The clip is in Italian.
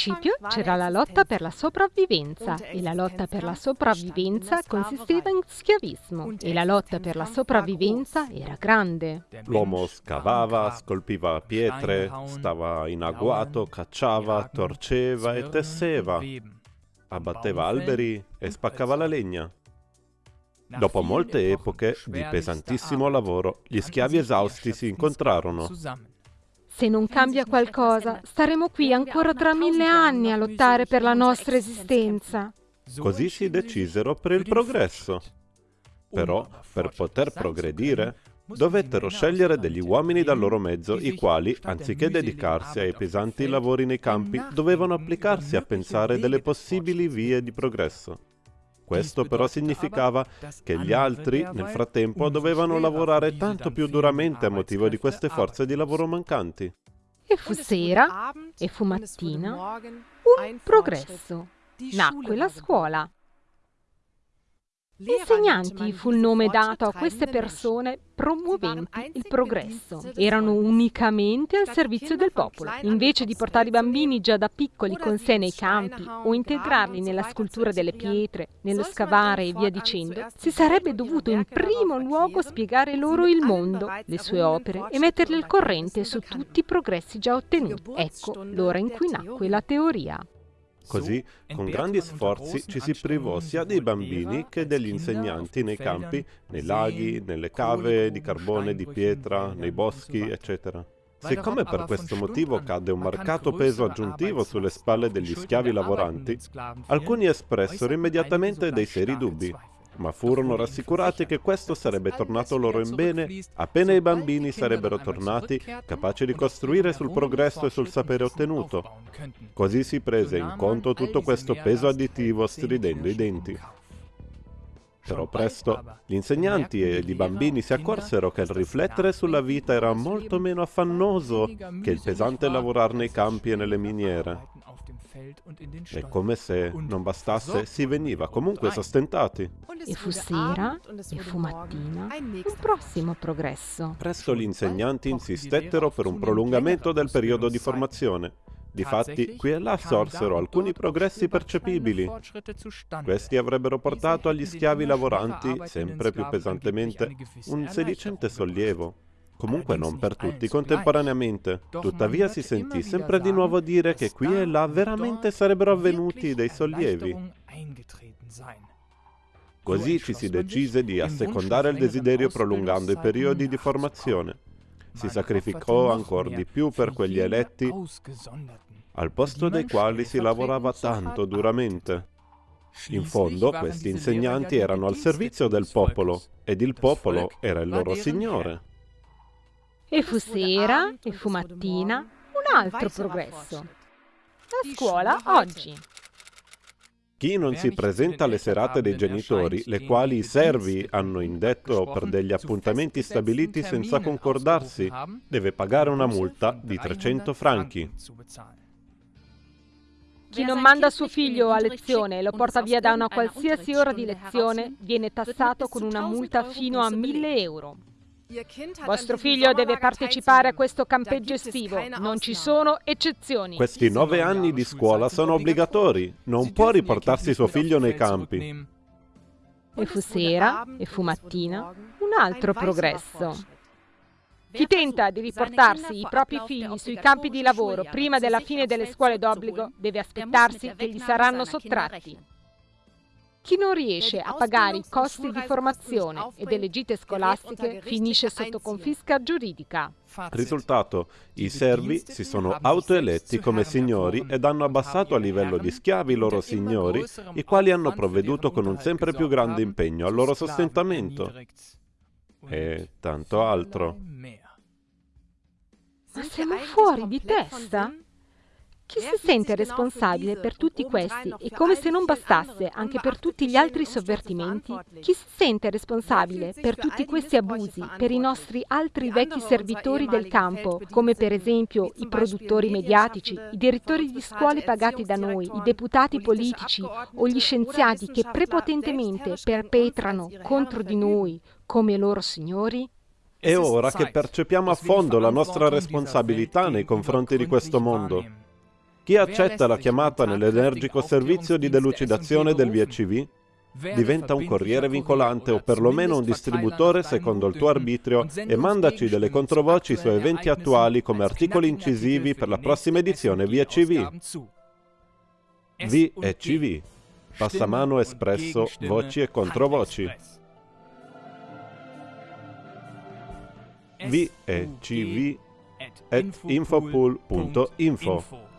principio c'era la lotta per la sopravvivenza e la lotta per la sopravvivenza consisteva in schiavismo e la lotta per la sopravvivenza era grande. L'uomo scavava, scolpiva pietre, stava in agguato, cacciava, torceva e tesseva, abbatteva alberi e spaccava la legna. Dopo molte epoche di pesantissimo lavoro, gli schiavi esausti si incontrarono se non cambia qualcosa, staremo qui ancora tra mille anni a lottare per la nostra esistenza. Così si decisero per il progresso. Però, per poter progredire, dovettero scegliere degli uomini dal loro mezzo, i quali, anziché dedicarsi ai pesanti lavori nei campi, dovevano applicarsi a pensare delle possibili vie di progresso. Questo però significava che gli altri, nel frattempo, dovevano lavorare tanto più duramente a motivo di queste forze di lavoro mancanti. E fu sera, e fu mattina, un progresso. Nacque la scuola. Insegnanti fu il nome dato a queste persone promuoventi il progresso. Erano unicamente al servizio del popolo. Invece di portare i bambini già da piccoli con sé nei campi o integrarli nella scultura delle pietre, nello scavare e via dicendo, si sarebbe dovuto in primo luogo spiegare loro il mondo, le sue opere e metterli al corrente su tutti i progressi già ottenuti. Ecco l'ora in cui nacque la teoria. Così, con grandi sforzi, ci si privò sia dei bambini che degli insegnanti nei campi, nei laghi, nelle cave di carbone, di pietra, nei boschi, eccetera. Siccome per questo motivo cadde un marcato peso aggiuntivo sulle spalle degli schiavi lavoranti, alcuni espressero immediatamente dei seri dubbi ma furono rassicurati che questo sarebbe tornato loro in bene appena i bambini sarebbero tornati capaci di costruire sul progresso e sul sapere ottenuto. Così si prese in conto tutto questo peso additivo stridendo i denti. Però presto gli insegnanti e i bambini si accorsero che il riflettere sulla vita era molto meno affannoso che il pesante lavorare nei campi e nelle miniere. E come se non bastasse, si veniva comunque sostentati. E fu sera, e fu mattina, un prossimo progresso. Presto gli insegnanti insistettero per un prolungamento del periodo di formazione. Difatti, qui e là sorsero alcuni progressi percepibili. Questi avrebbero portato agli schiavi lavoranti, sempre più pesantemente, un sedicente sollievo comunque non per tutti contemporaneamente. Tuttavia si sentì sempre di nuovo dire che qui e là veramente sarebbero avvenuti dei sollievi. Così ci si decise di assecondare il desiderio prolungando i periodi di formazione. Si sacrificò ancora di più per quegli eletti, al posto dei quali si lavorava tanto duramente. In fondo, questi insegnanti erano al servizio del popolo, ed il popolo era il loro Signore. E fu sera, e fu mattina, un altro progresso. La scuola oggi. Chi non si presenta alle serate dei genitori, le quali i servi hanno indetto per degli appuntamenti stabiliti senza concordarsi, deve pagare una multa di 300 franchi. Chi non manda suo figlio a lezione e lo porta via da una qualsiasi ora di lezione viene tassato con una multa fino a 1000 euro. Vostro figlio deve partecipare a questo campeggio estivo, non ci sono eccezioni. Questi nove anni di scuola sono obbligatori, non può riportarsi suo figlio nei campi. E fu sera, e fu mattina, un altro progresso. Chi tenta di riportarsi i propri figli sui campi di lavoro prima della fine delle scuole d'obbligo deve aspettarsi che gli saranno sottratti. Chi non riesce a pagare i costi di formazione e delle gite scolastiche finisce sotto confisca giuridica. Risultato, i servi si sono autoeletti come signori ed hanno abbassato a livello di schiavi i loro signori, i quali hanno provveduto con un sempre più grande impegno al loro sostentamento. E tanto altro. Ma siamo fuori di testa? Chi si sente responsabile per tutti questi e come se non bastasse anche per tutti gli altri sovvertimenti? Chi si sente responsabile per tutti questi abusi, per i nostri altri vecchi servitori del campo, come per esempio i produttori mediatici, i direttori di scuole pagati da noi, i deputati politici o gli scienziati che prepotentemente perpetrano contro di noi come loro signori? È ora che percepiamo a fondo la nostra responsabilità nei confronti di questo mondo. Chi accetta la chiamata nell'energico servizio di delucidazione del VCV diventa un corriere vincolante o perlomeno un distributore secondo il tuo arbitrio e mandaci delle controvoci su eventi attuali come articoli incisivi per la prossima edizione VCV. V e CV. Passamano espresso, voci e controvoci. V at infopool.info